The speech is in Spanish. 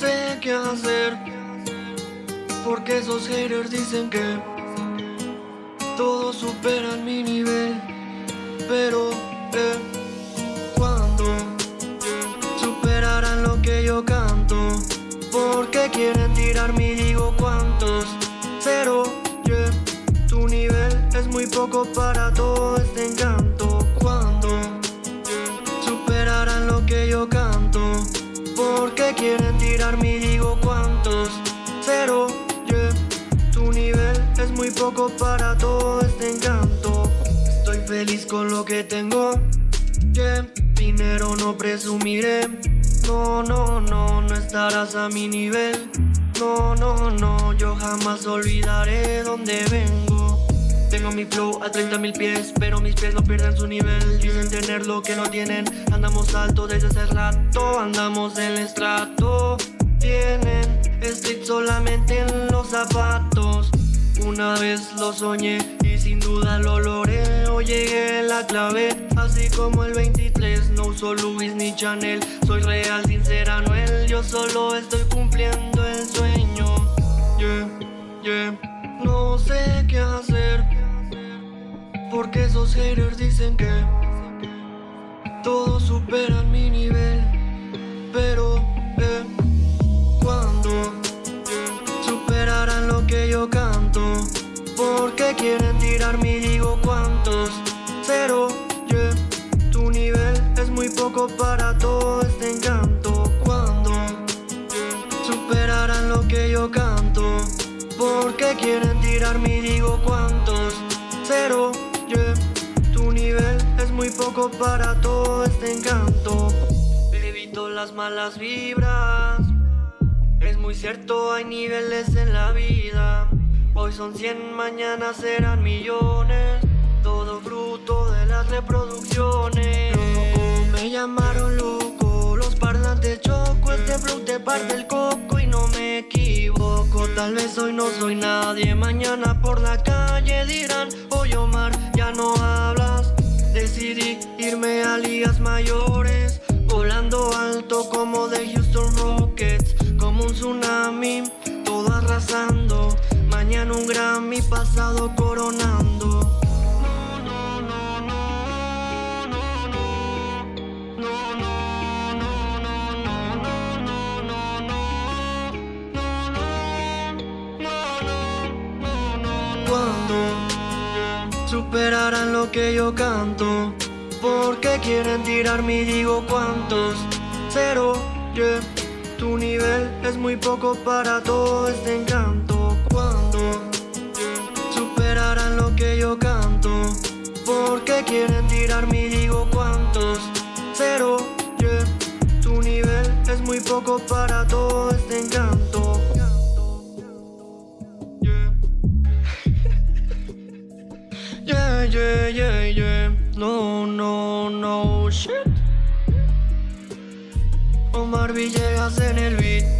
Sé qué hacer Porque esos haters dicen que Todos superan mi nivel Pero, eh, ¿cuándo Superarán lo que yo canto Porque quieren tirar mi digo cuántos Cero, yeah Tu nivel es muy poco para todo este encanto. Cuando Superarán lo que yo canto porque quieren tirar mi digo cuántos Cero, yeah Tu nivel es muy poco para todo este encanto. Estoy feliz con lo que tengo Yeah Dinero no presumiré. No, no, no, no estarás a mi nivel. No, no, no, yo jamás olvidaré dónde vengo. Tengo mi flow a 30 mil pies, pero mis pies no pierden su nivel. Dicen tener lo que no tienen, andamos alto desde hace rato Andamos en el estrato Tienen street solamente en los zapatos. Una vez lo soñé y sin duda lo logré. Hoy llegué la clave, así como el 23 No uso Louis ni Chanel, soy real, sincera, Noel Yo solo estoy cumpliendo el sueño. Yeah, yeah. No sé qué hacer Porque esos haters dicen que Todos superan poco para todo este encanto ¿Cuándo? Superarán lo que yo canto. Porque quieren tirar mi digo cuántos. Cero, yeah. Tu nivel es muy poco para todo este encanto. Evito las malas vibras. Es muy cierto, hay niveles en la vida. Hoy son 100, mañana serán millones. Todo fruto de las reproducciones me llamaron loco. Los parlantes choco, este flow te parte el coco. Y no me equivoco Tal vez hoy no soy nadie, mañana por la calle dirán Oye Omar, ya no hablas Decidí irme a ligas mayores Volando alto como de Houston Rockets Como un tsunami, todo arrasando. Mañana un Grammy, pasado coronando superarán lo que yo canto. Porque quieren tirar mi digo cuántos Cero, yeah Tu nivel es muy poco para todo este encanto. Cuando superarán lo que yo canto Porque quieren tirar mi digo cuántos Cero, yeah Tu nivel es muy poco para todo este encanto Yeah, yeah, yeah, No, no, no shit. Omar Villegas en el beat